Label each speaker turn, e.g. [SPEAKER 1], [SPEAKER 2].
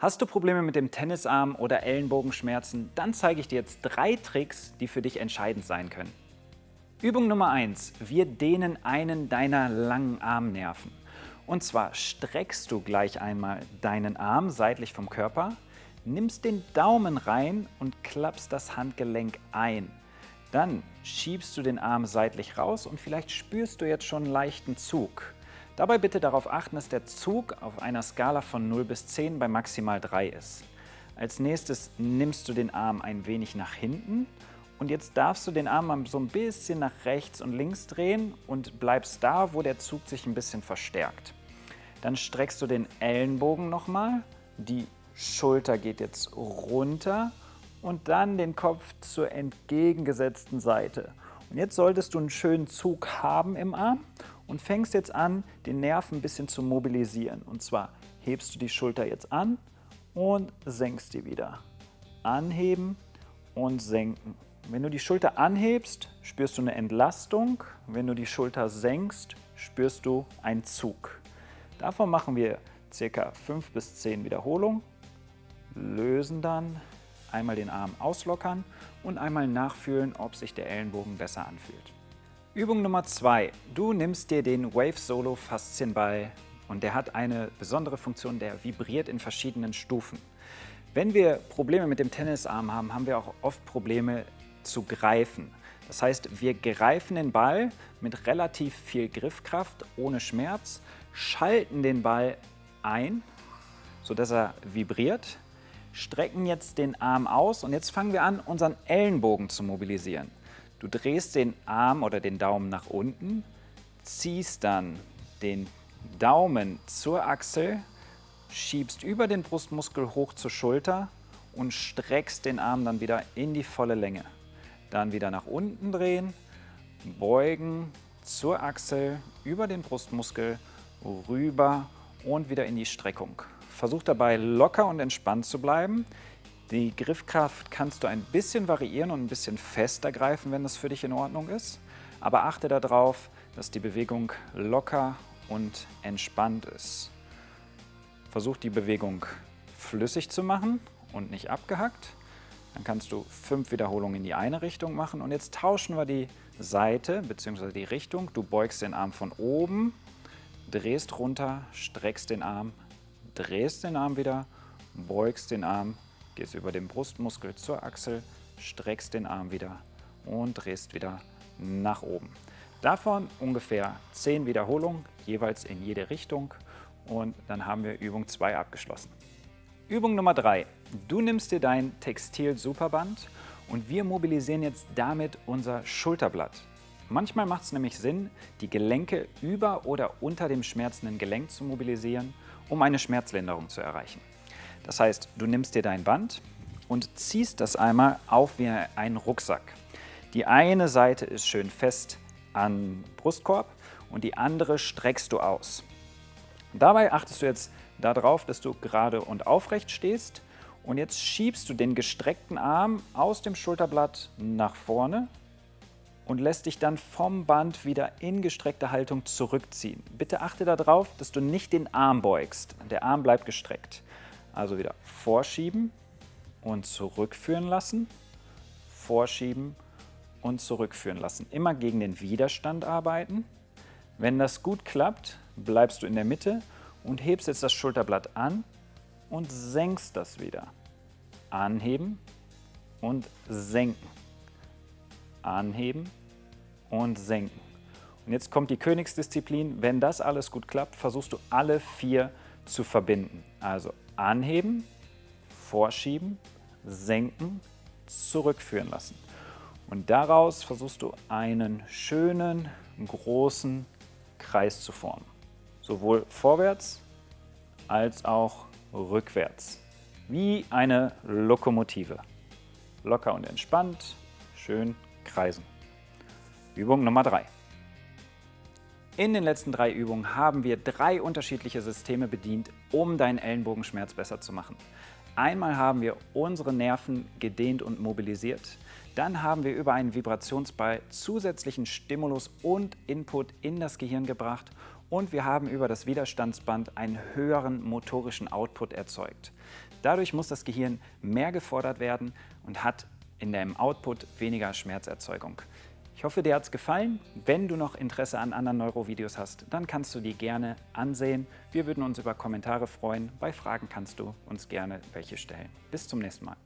[SPEAKER 1] Hast du Probleme mit dem Tennisarm oder Ellenbogenschmerzen, dann zeige ich dir jetzt drei Tricks, die für dich entscheidend sein können. Übung Nummer 1. Wir dehnen einen deiner langen Armnerven. Und zwar streckst du gleich einmal deinen Arm seitlich vom Körper, nimmst den Daumen rein und klappst das Handgelenk ein. Dann schiebst du den Arm seitlich raus und vielleicht spürst du jetzt schon einen leichten Zug. Dabei bitte darauf achten, dass der Zug auf einer Skala von 0 bis 10 bei maximal 3 ist. Als nächstes nimmst du den Arm ein wenig nach hinten und jetzt darfst du den Arm so ein bisschen nach rechts und links drehen und bleibst da, wo der Zug sich ein bisschen verstärkt. Dann streckst du den Ellenbogen nochmal, die Schulter geht jetzt runter und dann den Kopf zur entgegengesetzten Seite. Und jetzt solltest du einen schönen Zug haben im Arm und fängst jetzt an, den Nerv ein bisschen zu mobilisieren. Und zwar hebst du die Schulter jetzt an und senkst die wieder. Anheben und senken. Wenn du die Schulter anhebst, spürst du eine Entlastung. Wenn du die Schulter senkst, spürst du einen Zug. Davon machen wir ca. 5 bis 10 Wiederholungen. Lösen dann, einmal den Arm auslockern und einmal nachfühlen, ob sich der Ellenbogen besser anfühlt. Übung Nummer 2. Du nimmst dir den Wave Solo Faszienball und der hat eine besondere Funktion, der vibriert in verschiedenen Stufen. Wenn wir Probleme mit dem Tennisarm haben, haben wir auch oft Probleme zu greifen. Das heißt, wir greifen den Ball mit relativ viel Griffkraft, ohne Schmerz, schalten den Ball ein, sodass er vibriert, strecken jetzt den Arm aus und jetzt fangen wir an, unseren Ellenbogen zu mobilisieren. Du drehst den Arm oder den Daumen nach unten, ziehst dann den Daumen zur Achsel, schiebst über den Brustmuskel hoch zur Schulter und streckst den Arm dann wieder in die volle Länge. Dann wieder nach unten drehen, beugen zur Achsel, über den Brustmuskel, rüber und wieder in die Streckung. Versuch dabei locker und entspannt zu bleiben. Die Griffkraft kannst du ein bisschen variieren und ein bisschen fester greifen, wenn das für dich in Ordnung ist. Aber achte darauf, dass die Bewegung locker und entspannt ist. Versuch die Bewegung flüssig zu machen und nicht abgehackt. Dann kannst du fünf Wiederholungen in die eine Richtung machen. Und jetzt tauschen wir die Seite bzw. die Richtung. Du beugst den Arm von oben, drehst runter, streckst den Arm, drehst den Arm wieder, beugst den Arm, Gehst über den Brustmuskel zur Achsel, streckst den Arm wieder und drehst wieder nach oben. Davon ungefähr 10 Wiederholungen, jeweils in jede Richtung und dann haben wir Übung 2 abgeschlossen. Übung Nummer 3. Du nimmst dir dein Textil-Superband und wir mobilisieren jetzt damit unser Schulterblatt. Manchmal macht es nämlich Sinn, die Gelenke über oder unter dem schmerzenden Gelenk zu mobilisieren, um eine Schmerzlinderung zu erreichen. Das heißt, du nimmst dir dein Band und ziehst das einmal auf wie einen Rucksack. Die eine Seite ist schön fest am Brustkorb und die andere streckst du aus. Dabei achtest du jetzt darauf, dass du gerade und aufrecht stehst und jetzt schiebst du den gestreckten Arm aus dem Schulterblatt nach vorne und lässt dich dann vom Band wieder in gestreckte Haltung zurückziehen. Bitte achte darauf, dass du nicht den Arm beugst. Der Arm bleibt gestreckt. Also wieder vorschieben und zurückführen lassen, vorschieben und zurückführen lassen. Immer gegen den Widerstand arbeiten. Wenn das gut klappt, bleibst du in der Mitte und hebst jetzt das Schulterblatt an und senkst das wieder. Anheben und senken. Anheben und senken. Und jetzt kommt die Königsdisziplin. Wenn das alles gut klappt, versuchst du alle vier zu verbinden. Also anheben, vorschieben, senken, zurückführen lassen. Und daraus versuchst du einen schönen, großen Kreis zu formen. Sowohl vorwärts als auch rückwärts. Wie eine Lokomotive. Locker und entspannt, schön kreisen. Übung Nummer 3. In den letzten drei Übungen haben wir drei unterschiedliche Systeme bedient, um deinen Ellenbogenschmerz besser zu machen. Einmal haben wir unsere Nerven gedehnt und mobilisiert. Dann haben wir über einen Vibrationsball zusätzlichen Stimulus und Input in das Gehirn gebracht. und wir haben über das Widerstandsband einen höheren motorischen Output erzeugt. Dadurch muss das Gehirn mehr gefordert werden und hat in dem Output weniger Schmerzerzeugung. Ich hoffe, dir hat es gefallen. Wenn du noch Interesse an anderen Neurovideos hast, dann kannst du die gerne ansehen. Wir würden uns über Kommentare freuen. Bei Fragen kannst du uns gerne welche stellen. Bis zum nächsten Mal.